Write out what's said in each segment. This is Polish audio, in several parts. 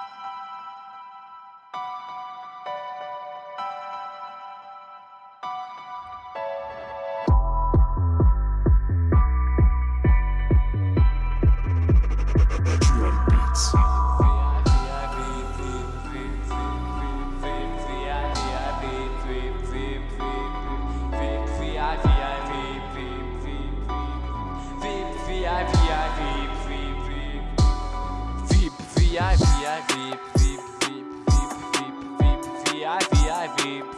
Thank you. keep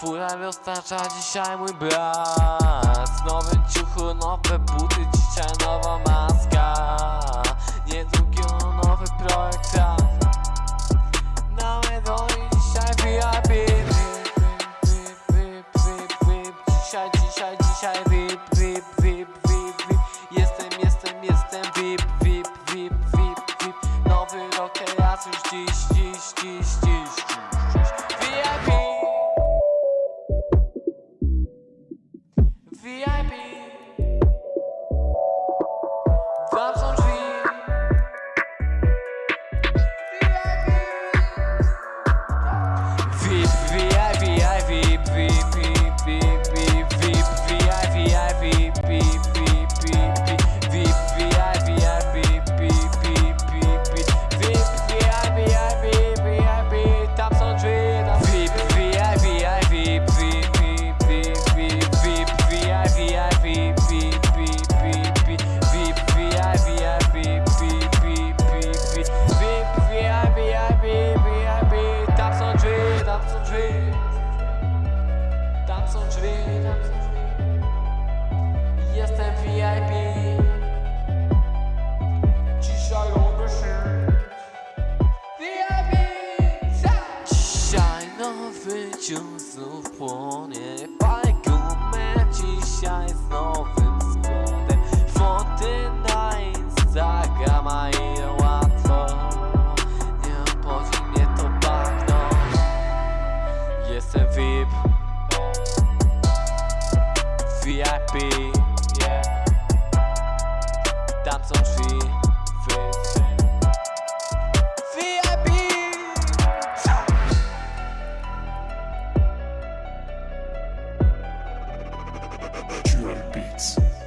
Furam roztacza dzisiaj mój brat. W nowym ciuchu nowe buty, dzisiaj nowa maska. Niedługo no nowy projekt rap. Nawet oni dzisiaj VIP, bip Bip, bip, bip, bip, Dzisiaj, dzisiaj, dzisiaj VIP, VIP, VIP, VIP. Jestem, jestem, jestem VIP, VIP, VIP, VIP. Nowy rok, ja już dziś, dziś, dziś, dziś. VIP ciąg znów płonie Palę gumę dzisiaj z nowym składem Foty na Instagrama i łatwo Nie obchodzi mnie to bagno Jestem VIP VIP heartbeats.